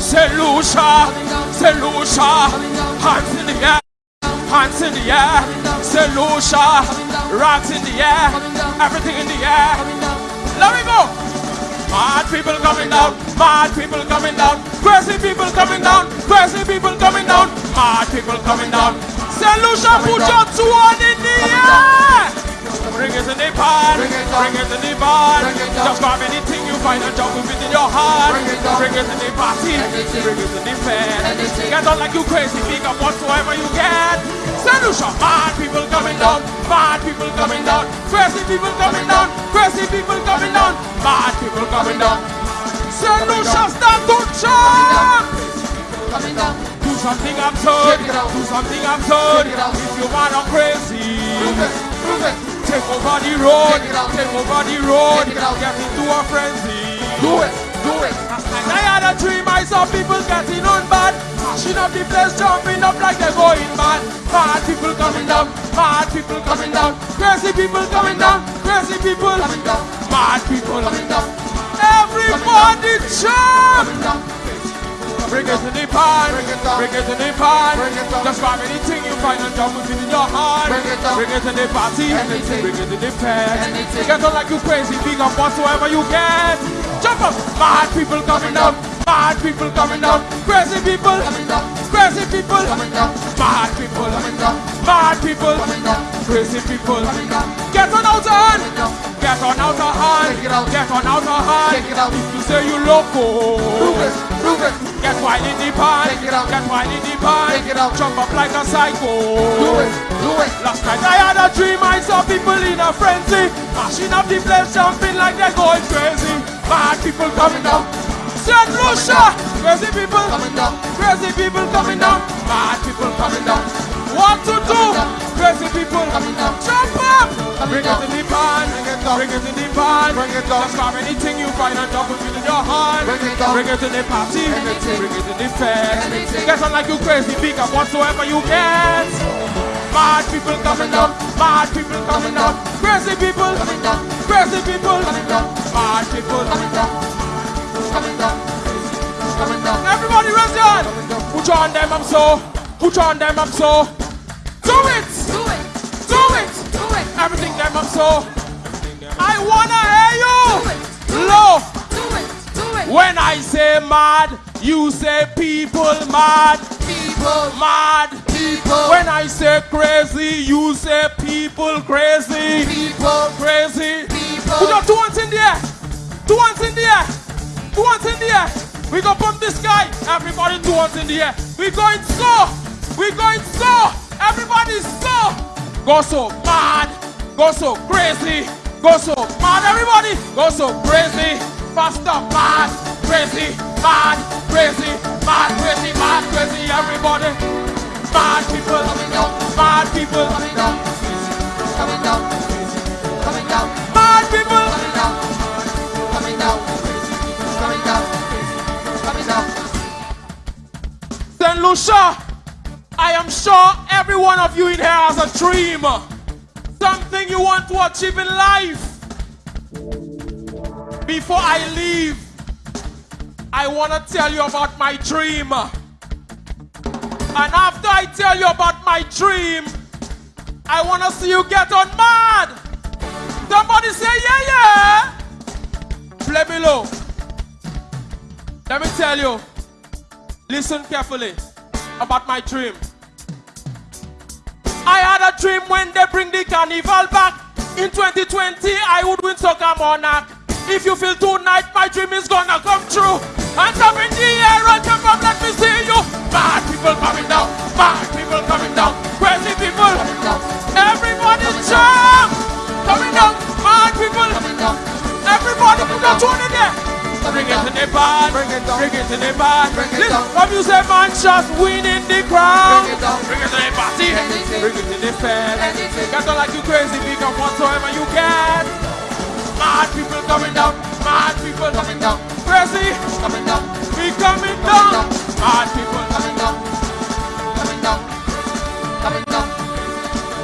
Saint Lucia, hands in the air, hands in the air. Lucia, rocks in the air, everything in the air. Let me go. Mad people coming down, mad people coming down, crazy people coming down, crazy people coming down, mad people coming down. Saint Lucia, put your two on. Bring it in the pan, bring it in the pan. Just grab anything you find and jump within your heart. Bring it in the party, bring it in the fair. Get on like you crazy, pick up whatsoever you get. Solution, mad people coming down, mad people coming down, crazy people coming down, crazy people coming down, mad people coming down. Solution, start to jump. Do something absurd, do something absurd. If you wanna crazy. Take over the road, take over the road, get into a frenzy. Do it, do it. And I had a dream, I saw people getting on bad. Mashing up the place, jumping up like they're going mad. Mad people coming down, mad people coming down, crazy people coming down, crazy people. Coming down, mad people. Coming down, Everybody jump! Bring it to the pan, Bring it it to the pan. It. Just grab anything you find and jump within your heart. Bring it it to the party, bring it to the. Anything. Get on like you crazy, big up whatsoever you get. Jump up, mad people coming down, mad people coming down, crazy people, crazy people, mad people, mad people, crazy people. Get on out of it out. Get on out of hand. Take it out. If you say you loco. Prove it, prove it. Get wild in the pan. Take it out. Get wild in the pan. Take it out. Jump up like a psycho. Do it, do it. Last night I had a dream. I saw people in a frenzy. Mashing up the place, jumping like they're going crazy. Mad people coming down. Saint Lucia. Crazy people. Coming down, Crazy people coming down. Mad people coming down. What to do? Crazy people. coming down, Jump up. Bring it in the pan. Bring it down. Bring it in the pan. Bring it down. Just grab anything you find and drop it in your hand. Bring it down. Bring it in the party. Anything. Bring it in the fair. Get on like you crazy. Pick up whatsoever you get. Mad people coming down. Mad people coming down. Crazy people. coming down, Crazy people. Mad people. coming down, coming down, coming down, Everybody raise your hand. Put on them up so. Put on them up so. Everything them up so. I wanna hear you. it, do it, Low. do it, do it. When I say mad, you say people mad, People, mad. people, When I say crazy, you say people crazy, people, crazy. people. Put your two hands in the air. Two ones in the air. Two ones in the air. We go pump this guy. Everybody two ones in the air. We going so. We going so. Everybody so. Go so mad. Go so crazy. Go so mad. Everybody. Go so crazy. Faster mad. Crazy. Mad. Crazy. Mad. Crazy. Mad. Crazy. Everybody. Mad people. Coming down, Mad people. coming down, coming down, coming down, Mad people. coming down, coming down, coming down, coming down. St. Lucia, I am sure every one of you in here has a dream. Something you want to achieve in life. Before I leave, I want to tell you about my dream. And after I tell you about my dream, I want to see you get on mad. Somebody say, yeah, yeah. Play below. Let me tell you. Listen carefully about my dream. I had a dream when they bring the carnival back. In 2020, I would win Soca Monarch. If you feel tonight, my dream is gonna come true. Hands up in the air and jump up, let me see you. Mad people coming down, mad band, Bring it down. bring it to the band. Bring it down. Come you say man just winning the crown. Bring it down. Bring it to the party, Anything. bring it to the fair. Get on like you crazy, up whatsoever you can. Mad people coming down, mad people coming down, crazy, coming down, we coming down. Mad people, coming down, coming down, coming down,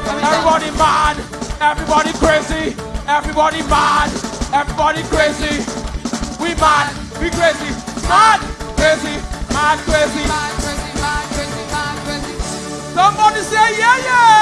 coming down. everybody mad, everybody crazy, everybody mad, everybody crazy. We mad, we crazy, mad, crazy, mad, crazy. Somebody say yeah, yeah.